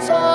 错。